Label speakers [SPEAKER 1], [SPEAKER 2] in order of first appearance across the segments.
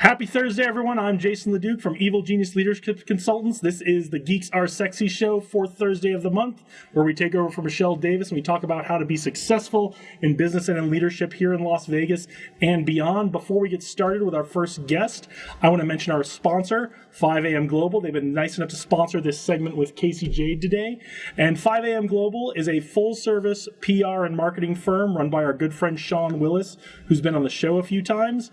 [SPEAKER 1] Happy Thursday, everyone. I'm Jason LeDuc from Evil Genius Leadership Consultants. This is the Geeks Are Sexy show, fourth Thursday of the month, where we take over for Michelle Davis and we talk about how to be successful in business and in leadership here in Las Vegas and beyond. Before we get started with our first guest, I want to mention our sponsor, 5am Global. They've been nice enough to sponsor this segment with Casey Jade today. And 5am Global is a full service PR and marketing firm run by our good friend Sean Willis, who's been on the show a few times.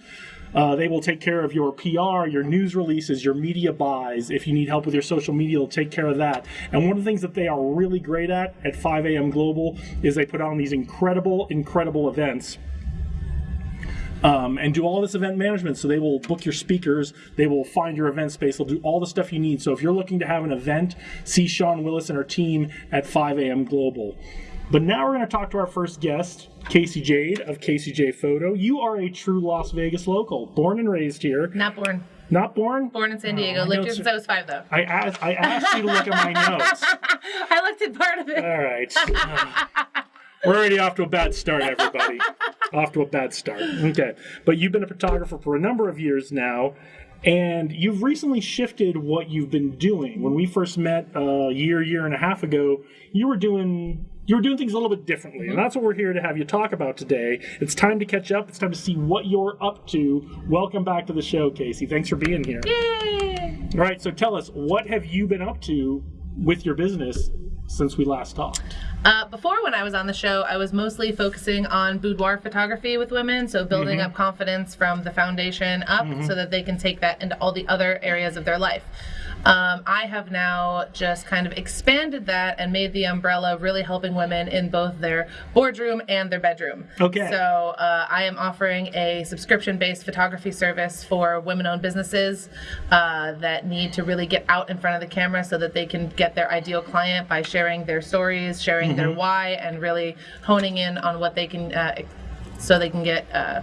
[SPEAKER 1] Uh, they will take care of your PR, your news releases, your media buys. If you need help with your social media, they'll take care of that. And one of the things that they are really great at at 5am Global is they put on these incredible, incredible events. Um, and do all this event management. So they will book your speakers, they will find your event space, they'll do all the stuff you need. So if you're looking to have an event, see Sean Willis and her team at 5am Global. But now we're going to talk to our first guest, Casey Jade of Casey Jade Photo. You are a true Las Vegas local, born and raised here.
[SPEAKER 2] Not born.
[SPEAKER 1] Not born?
[SPEAKER 2] Born in San Diego.
[SPEAKER 1] Oh,
[SPEAKER 2] Lived here since I was five, though.
[SPEAKER 1] I asked, I asked you to look at my notes.
[SPEAKER 2] I looked at part of it.
[SPEAKER 1] All right. Uh, we're already off to a bad start, everybody. off to a bad start. Okay. But you've been a photographer for a number of years now, and you've recently shifted what you've been doing. When we first met a year, year and a half ago, you were doing. You were doing things a little bit differently, and that's what we're here to have you talk about today. It's time to catch up. It's time to see what you're up to. Welcome back to the show, Casey. Thanks for being here.
[SPEAKER 2] Yay!
[SPEAKER 1] All right, so tell us, what have you been up to with your business since we last talked?
[SPEAKER 2] Uh, before, when I was on the show, I was mostly focusing on boudoir photography with women, so building
[SPEAKER 1] Mm-hmm.
[SPEAKER 2] up confidence from the foundation up so that they can take that into all the other areas of their life. Um, I have now just kind of expanded that and made the umbrella really helping women in both their boardroom and their bedroom.
[SPEAKER 1] Okay.
[SPEAKER 2] So uh, I am offering a subscription-based photography service for women-owned businesses uh, that need to really get out in front of the camera so that they can get their ideal client by sharing their stories, sharing their why, and really honing in on what they can. Uh, so they can get uh,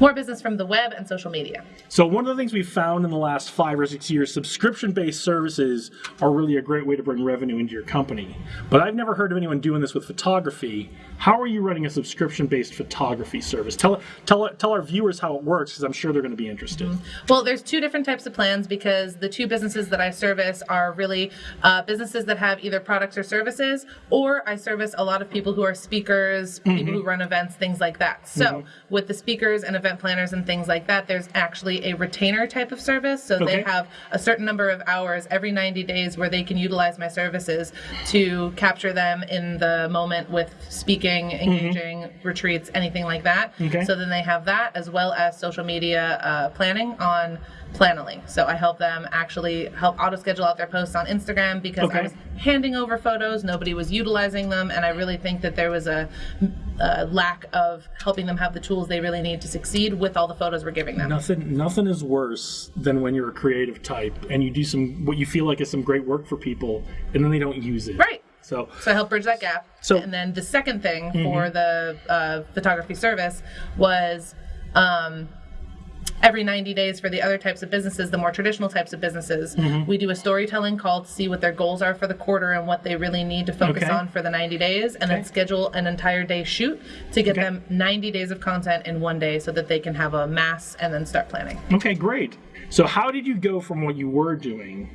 [SPEAKER 2] more business from the web and social media.
[SPEAKER 1] So one of the things we've found in the last five or six years, subscription-based services are really a great way to bring revenue into your company. But I've never heard of anyone doing this with photography. How are you running a subscription-based photography service? Tell tell tell our viewers how it works, because I'm sure they're going to be interested. Mm-hmm.
[SPEAKER 2] Well, there's two different types of plans because the two businesses that I service are really uh, businesses that have either products or services, or I service a lot of people who are speakers, people mm-hmm. who run events, things like that. So, mm-hmm. with the speakers and event planners and things like that, there's actually a retainer type of service. So,
[SPEAKER 1] Okay.
[SPEAKER 2] they have a certain number of hours every 90 days where they can utilize my services to capture them in the moment with speaking, engaging, retreats, anything like that.
[SPEAKER 1] Okay.
[SPEAKER 2] So then they have that as well as social media uh, planning on Planoly. So I help them actually help auto schedule out their posts on Instagram because
[SPEAKER 1] Okay.
[SPEAKER 2] I was handing over photos, nobody was utilizing them, and I really think that there was a, a lack of helping them have the tools they really need to succeed with all the photos we're giving them.
[SPEAKER 1] Nothing nothing is worse than when you're a creative type and you do some what you feel like is some great work for people and then they don't use it.
[SPEAKER 2] Right.
[SPEAKER 1] So
[SPEAKER 2] So I help bridge that gap.
[SPEAKER 1] So-
[SPEAKER 2] and then the second thing for the uh, photography service was um, every 90 days for the other types of businesses, the more traditional types of businesses, mm-hmm. we do a storytelling call to see what their goals are for the quarter and what they really need to focus
[SPEAKER 1] Okay.
[SPEAKER 2] on for the 90 days, and
[SPEAKER 1] Okay.
[SPEAKER 2] then schedule an entire day shoot to get
[SPEAKER 1] Okay.
[SPEAKER 2] them 90 days of content in one day so that they can have a mass and then start planning.
[SPEAKER 1] Okay, great. So how did you go from what you were doing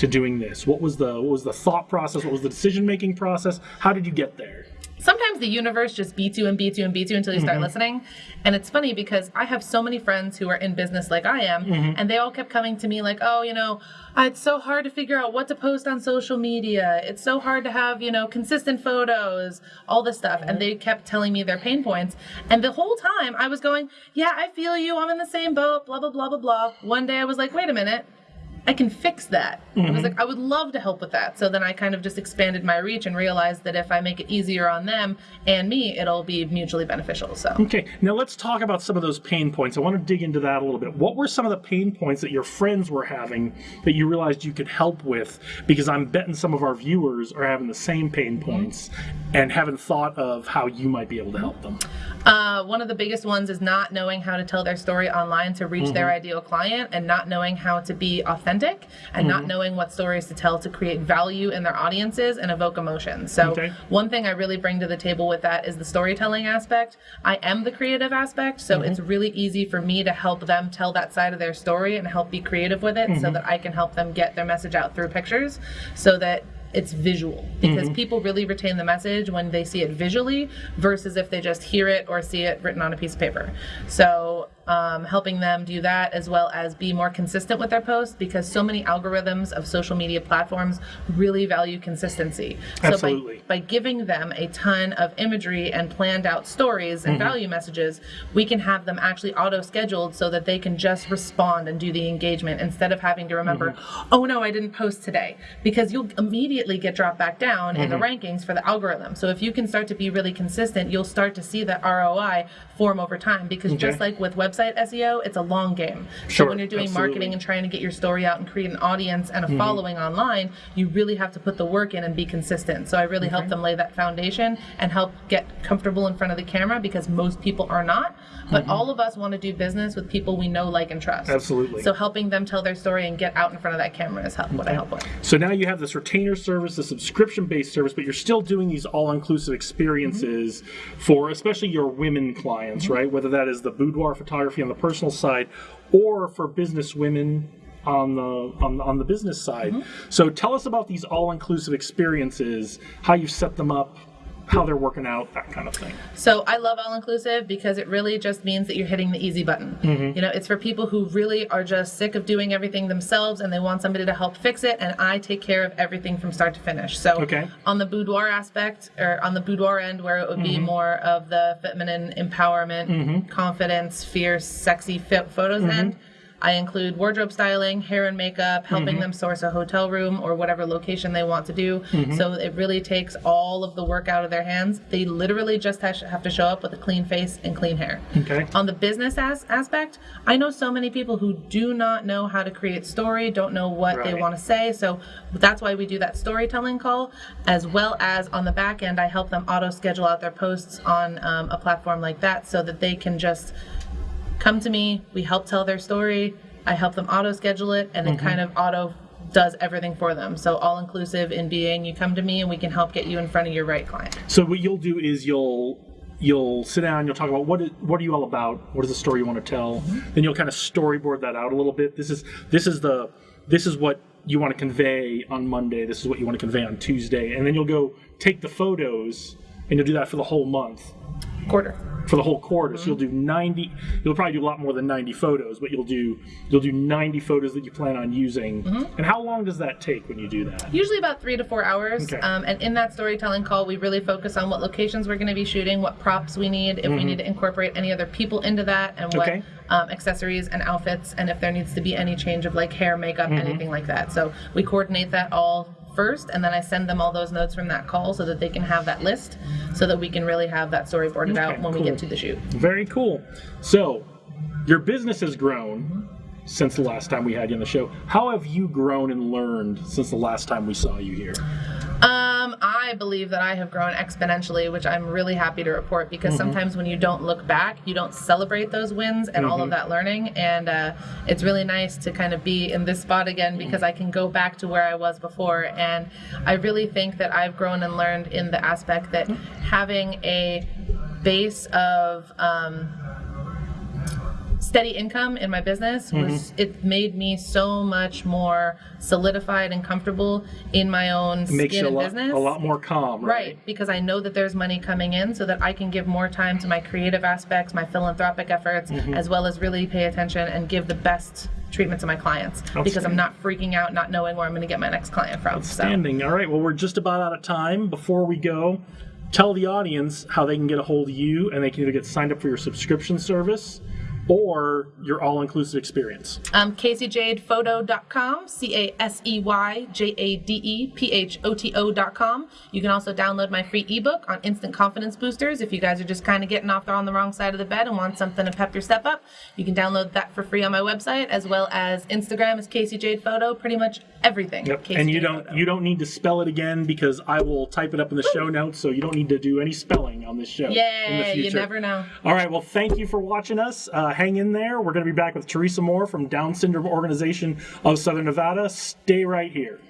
[SPEAKER 1] to doing this? What was the what was the thought process? What was the decision making process? How did you get there?
[SPEAKER 2] sometimes the universe just beats you and beats you and beats you until you start mm-hmm. listening. And it's funny because I have so many friends who are in business like I am, mm-hmm. and they all kept coming to me like, oh, you know, "Ah, it's so hard to figure out what to post on social media. It's so hard to have, you know, consistent photos, all this stuff. And mm-hmm. they kept telling me their pain points. And the whole time I was going, yeah, I feel you. I'm in the same boat, blah, blah, blah, blah, blah. One day I was like, wait a minute. I can fix that. I was mm-hmm. like, I would love to help with that. So then I kind of just expanded my reach and realized that if I make it easier on them and me, it'll be mutually beneficial. So
[SPEAKER 1] Okay, now let's talk about some of those pain points. I want to dig into that a little bit. What were some of the pain points that your friends were having that you realized you could help with? Because I'm betting some of our viewers are having the same pain points and haven't thought of how you might be able to help them.
[SPEAKER 2] Uh, one of the biggest ones is not knowing how to tell their story online to reach their mm-hmm. ideal client and not knowing how to be authentic and not mm-hmm. knowing what stories to tell to create value in their audiences and evoke emotion. So,
[SPEAKER 1] Okay.
[SPEAKER 2] one thing I really bring to the table with that is the storytelling aspect. I am the creative aspect, so mm-hmm. it's really easy for me to help them tell that side of their story and help be creative with it so that I can help them get their message out through pictures so that it's visual because mm-hmm. people really retain the message when they see it visually versus if they just hear it or see it written on a piece of paper. So, um, helping them do that as well as be more consistent with their posts because so many algorithms of social media platforms really value consistency. So,
[SPEAKER 1] Absolutely.
[SPEAKER 2] by, by giving them a ton of imagery and planned out stories and mm-hmm. value messages, we can have them actually auto scheduled so that they can just respond and do the engagement instead of having to remember, mm-hmm. oh no, I didn't post today. Because you'll immediately get dropped back down in the mm-hmm. rankings for the algorithm. So if you can start to be really consistent, you'll start to see that ROI form over time. Because just like with website SEO, it's a long game.
[SPEAKER 1] Sure,
[SPEAKER 2] so when you're doing
[SPEAKER 1] absolutely.
[SPEAKER 2] marketing and trying to get your story out and create an audience and a mm-hmm. following online, you really have to put the work in and be consistent. So I really help them lay that foundation and help get comfortable in front of the camera because most people are not. But mm-hmm. all of us want to do business with people we know, like, and trust.
[SPEAKER 1] Absolutely.
[SPEAKER 2] So helping them tell their story and get out in front of that camera is help, what I help with.
[SPEAKER 1] So now you have this retainer service, the subscription based service, but you're still doing these all inclusive experiences mm-hmm. for especially your women clients, right? Whether that is the boudoir photography on the personal side or for business women on the on, the- on the business side. Mm-hmm. So tell us about these all inclusive experiences, how you set them up, how they're working out, that kind of thing.
[SPEAKER 2] So I love all inclusive because it really just means that you're hitting the easy button. Mm-hmm. You know, it's for people who really are just sick of doing everything themselves and they want somebody to help fix it. And I take care of everything from start to finish. So
[SPEAKER 1] Okay.
[SPEAKER 2] on the boudoir aspect or on the boudoir end, where it would be mm-hmm. more of the feminine empowerment, mm-hmm. confidence, fierce, sexy fit photos end. I include wardrobe styling, hair and makeup, helping them source a hotel room or whatever location they want to do. So it really takes all of the work out of their hands. They literally just have to show up with a clean face and clean hair.
[SPEAKER 1] Okay.
[SPEAKER 2] On the business as- aspect, I know so many people who do not know how to create story, don't know what they want to say. So that's why we do that storytelling call, as well as on the back end, I help them auto schedule out their posts on um, a platform like that so that they can just come to me. We help tell their story. I help them auto schedule it, and it mm-hmm. kind of auto does everything for them. So all inclusive in being you come to me and we can help get you in front of your right client.
[SPEAKER 1] So what you'll do is you'll you'll sit down, you'll talk about what is, what are you all about, what is the story you want to tell, mm-hmm. then you'll kind of storyboard that out a little bit. This is this is the this is what you want to convey on Monday. This is what you want to convey on Tuesday, and then you'll go take the photos and you'll do that for the whole month,
[SPEAKER 2] Quarter.
[SPEAKER 1] for the whole quarter. So you'll do ninety. You'll probably do a lot more than ninety photos, but you'll do you'll do ninety photos that you plan on using. And how long does that take when you do that?
[SPEAKER 2] Usually about three to four hours.
[SPEAKER 1] Okay.
[SPEAKER 2] Um, and in that storytelling call, we really focus on what locations we're going to be shooting, what props we need, if we need to incorporate any other people into that, and what
[SPEAKER 1] Okay.
[SPEAKER 2] um, accessories and outfits, and if there needs to be any change of like hair, makeup, anything like that. So we coordinate that all first, and then I send them all those notes from that call so that they can have that list, so that we can really have that storyboarded out
[SPEAKER 1] Okay,
[SPEAKER 2] when we get to the shoot.
[SPEAKER 1] Very cool. So, your business has grown since the last time we had you on the show. How have you grown and learned since the last time we saw you here?
[SPEAKER 2] I believe that I have grown exponentially, which I'm really happy to report because sometimes when you don't look back, you don't celebrate those wins and all of that learning. And uh, it's really nice to kind of be in this spot again because I can go back to where I was before. And I really think that I've grown and learned in the aspect that having a base of um, steady income in my business was it made me so much more solidified and comfortable in my own
[SPEAKER 1] It makes
[SPEAKER 2] skin
[SPEAKER 1] you a lot,
[SPEAKER 2] business
[SPEAKER 1] a lot more calm, right?
[SPEAKER 2] right because i know that there's money coming in so that i can give more time to my creative aspects my philanthropic efforts
[SPEAKER 1] Mm-hmm.
[SPEAKER 2] as well as really pay attention and give the best treatment to my clients because i'm not freaking out not knowing where i'm going to get my next client from so
[SPEAKER 1] Standing. All right. Well, we're just about out of time. Before we go, tell the audience how they can get a hold of you and they can either get signed up for your subscription service or your all-inclusive experience?
[SPEAKER 2] Um, CaseyJadePhoto.com, C A S E Y J A D E P H O T O.com. You can also download my free ebook on instant confidence boosters. If you guys are just kind of getting off there on the wrong side of the bed and want something to pep your step up, you can download that for free on my website, as well as Instagram is Casey Jade Photo. Pretty much everything.
[SPEAKER 1] Yep.
[SPEAKER 2] Casey
[SPEAKER 1] and you
[SPEAKER 2] Jade
[SPEAKER 1] don't
[SPEAKER 2] Photo.
[SPEAKER 1] you don't need to spell it again because I will type it up in the show notes, so you don't need to do any spelling on this show. in the
[SPEAKER 2] Yeah, you never know.
[SPEAKER 1] All right. Well, thank you for watching us. Uh, hang in there. We're going to be back with Teresa Moore from Down Syndrome Organization of Southern Nevada. Stay right here.